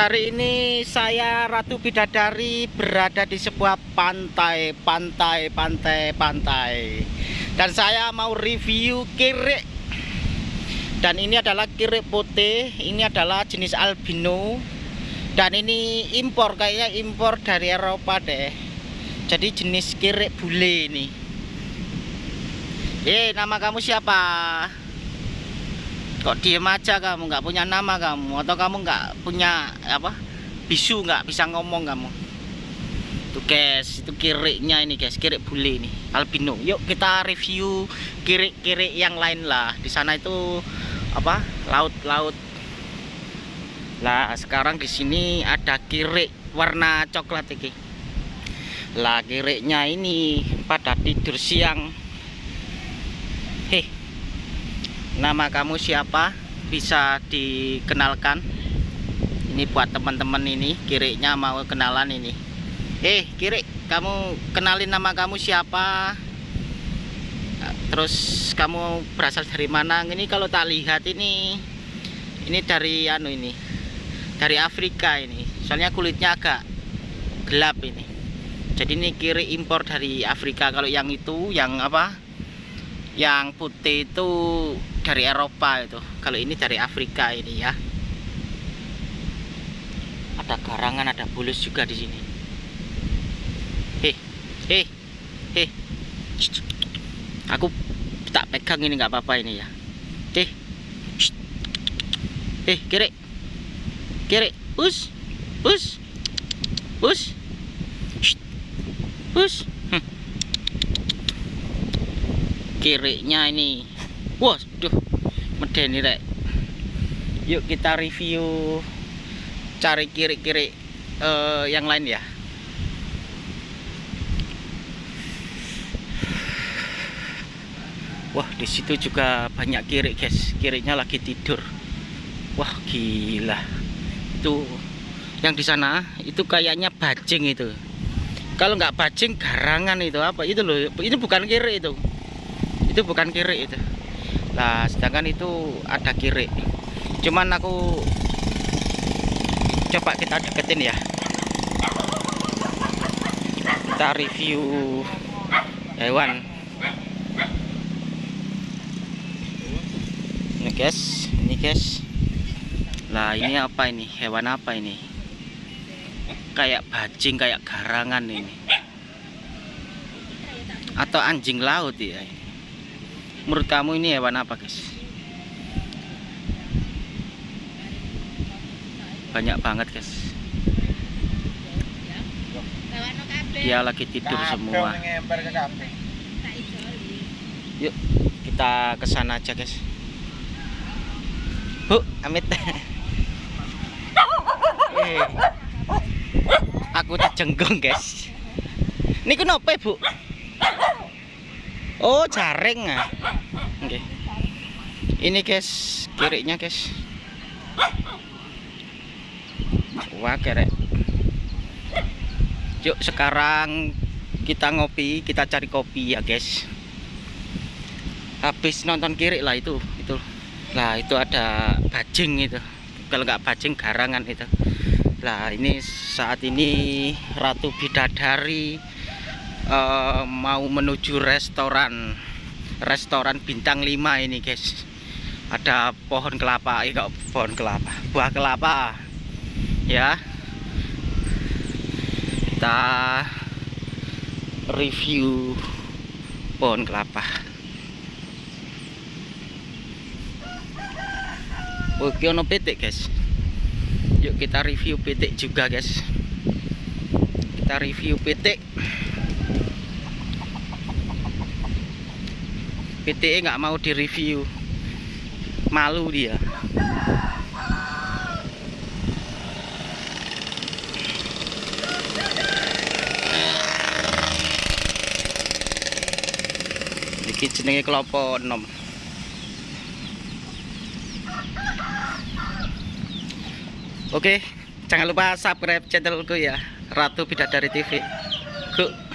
Hari ini saya Ratu Bidadari berada di sebuah pantai, pantai, pantai, pantai. Dan saya mau review kirik. Dan ini adalah kirik putih, ini adalah jenis albino. Dan ini impor, kayaknya impor dari Eropa deh. Jadi jenis kirik bule ini. Eh, nama kamu siapa? Kok diem aja kamu? Nggak punya nama kamu? Atau kamu nggak punya apa bisu nggak bisa ngomong kamu? Tuh guys itu kiriknya ini guys kirik bule ini albino. Yuk kita review kirik-kirik yang lain lah. Di sana itu apa laut-laut. Lah sekarang di sini ada kirik warna coklat ini lah kiriknya ini pada tidur siang heh nama kamu siapa? Bisa dikenalkan? Ini buat teman-teman ini kiriknya mau kenalan ini. Eh kirik kamu kenalin nama kamu siapa? Terus kamu berasal dari mana? Ini kalau tak lihat ini ini dari anu ini dari Afrika ini. Soalnya kulitnya agak gelap ini. Jadi ini kiri impor dari Afrika. Kalau yang itu yang apa yang putih itu dari Eropa itu. Kalau ini dari Afrika ini ya. Ada garangan ada bulus juga di sini. Heh heh heh. Aku tak pegang ini nggak apa-apa ini ya. Heh. Heh kiri. Kiri. Us. Us. Us. Us kiriknya ini Wah, duh, medeni rek. Yuk kita review cari kiri-kiri uh, yang lain ya. Wah, di situ juga banyak kiri, guys. Kirinya lagi tidur. Wah, gila. Itu yang di sana itu kayaknya bajing itu. Kalau nggak bajing garangan itu apa? Itu loh. Ini bukan kiri itu. Itu bukan kiri itu. Nah sedangkan itu ada kiri cuman aku coba kita deketin ya. Kita review hewan. Ini guys. Ini guys. Lah ini apa ini? Hewan apa ini? Kayak bajing kayak garangan ini. Atau anjing laut ya menurut kamu ini hewan apa guys? Banyak banget guys. Dia lagi tidur semua. yuk kita ke sana aja guys. Bu amit. Eh, aku terjenggong guys. Ini kenapa bu Oh jaring ah. Oke. Ini guys kirinya guys. Wah kerek. Yuk sekarang kita ngopi kita cari kopi ya guys. Habis nonton kiri lah itu itu. Lah itu ada bajing itu. Kalau nggak bajing garangan itu. Lah ini saat ini Ratu Bidadari uh, mau menuju restoran restoran bintang 5 ini guys. Ada pohon kelapa ini kok pohon kelapa? Buah kelapa. Ya. Kita review pohon kelapa. Oke ono petik guys. Yuk kita review petik juga guys. Kita review petik PTE nggak mau direview malu dia iki jenenge kelopo enom Oke, jangan lupa subscribe channelku ya, Ratu Bidadari TV. Go.